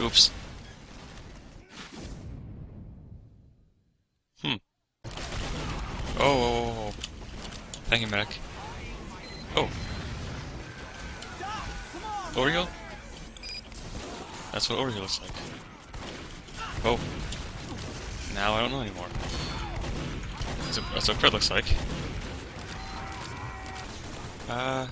Oops. Hmm. Oh, oh, oh, oh. Thank you, medic. Oh. Oreo? That's what Oreo looks like. Oh. Now I don't know anymore. That's what Fred looks like. Uh...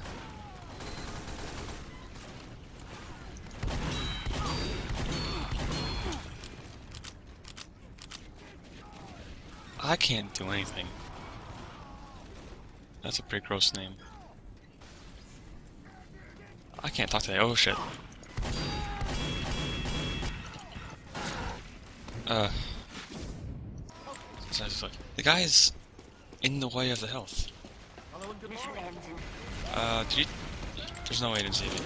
I can't do anything. That's a pretty gross name. I can't talk to that. Oh shit. Uh. The guy is in the way of the health. Uh, you? There's no way to save it.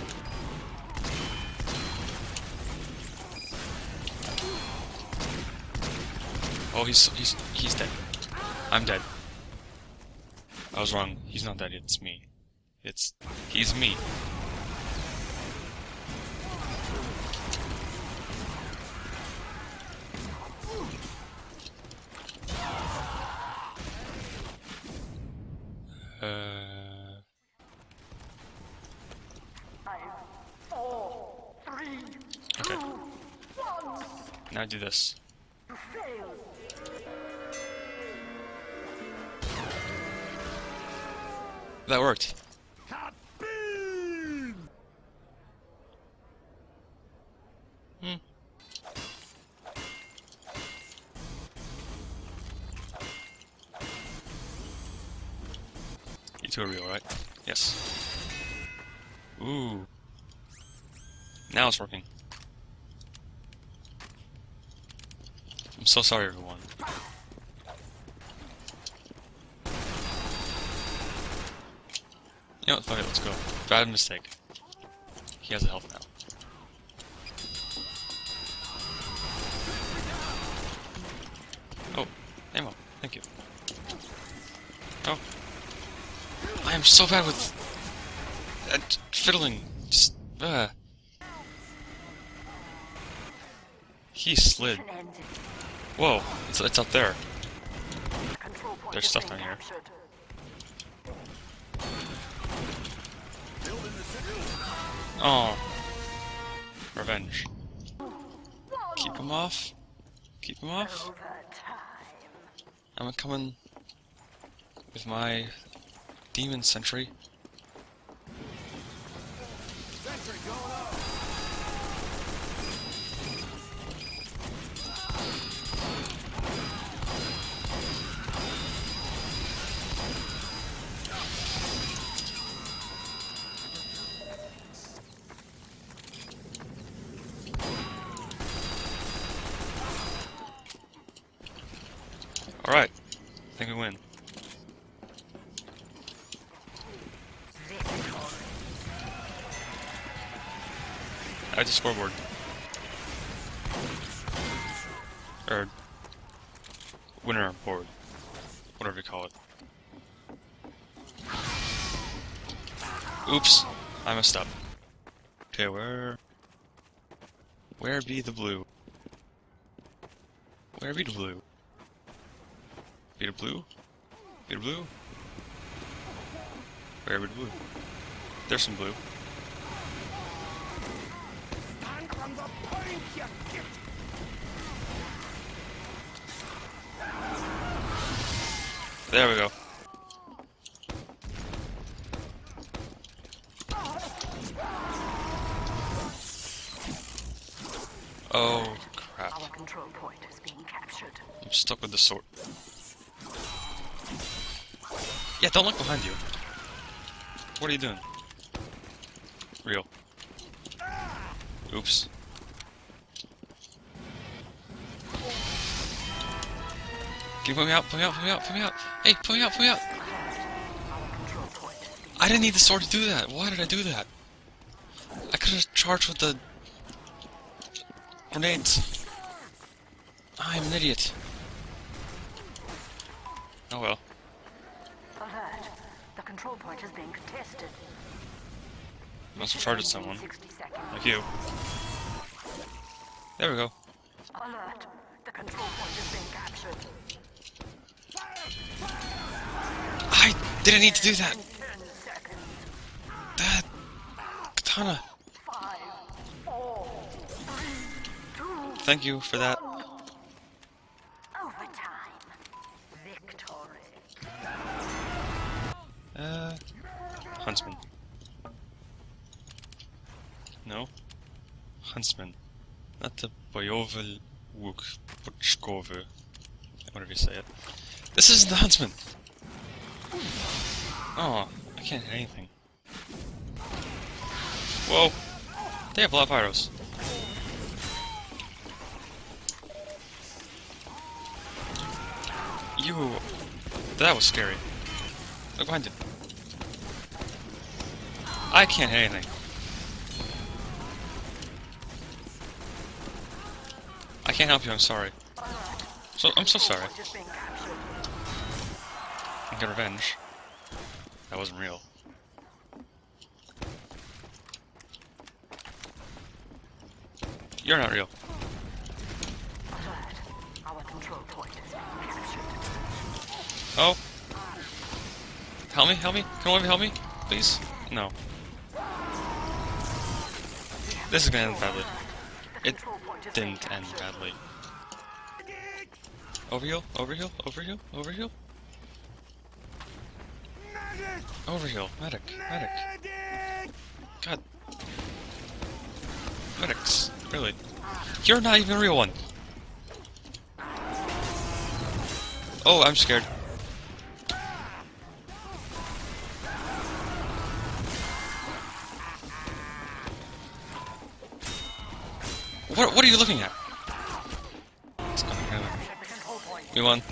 Oh, he's he's he's dead. I'm dead. I was wrong. He's not dead. It's me. It's he's me. Uh. Okay. Now do this. That worked. Hmm. You two are real, right? Yes. Ooh. Now it's working. I'm so sorry, everyone. You know what, fuck it, let's go. Bad mistake. He has a health now. Oh, ammo. Thank you. Oh. I am so bad with... Uh, fiddling. Just... Uh. He slid. Whoa, it's, it's up there. There's stuff down here. Oh. Revenge. Keep him off. Keep him off. I'm coming with my demon sentry. Alright. I think we win. Add the scoreboard. Or winner board. Whatever you call it. Oops. I messed up. Okay, where where be the blue? Where be the blue? Be the blue? Be the blue? Where be blue? There's some blue. There we go. Oh crap. Our control point is being captured. I'm stuck with the sword. Yeah, don't look behind you. What are you doing? Real. Oops. Can you put me out? Put me out, put me out, put me out! Hey, put me out, put me out! I didn't need the sword to do that. Why did I do that? I could have charged with the grenades. I'm an idiot. Oh well. The control point is being contested. You Must have charged someone. 60 seconds. Like you. There we go. Alert. The control point is being captured. I didn't need to do that. That katana. Five, four, three, two, Thank you for that. Uh, huntsman. No, huntsman. Not the boyovel wuk Puchkove. Whatever you say it. This isn't the huntsman. Oh, I can't hit anything. Whoa! They have a lot of arrows. You. That was scary. Look behind it. I can't hit anything. I can't help you, I'm sorry. So I'm so sorry. I get revenge. That wasn't real. You're not real. Oh. Help me, help me. Can one of you help me? Please? No. This is gonna end badly. It didn't end badly. Overheal, overheal, overheal, overheal. Overheal, medic, medic. God. Medics, really. You're not even a real one. Oh, I'm scared. What, what are you looking at? It's gonna kill me. The control point. We won.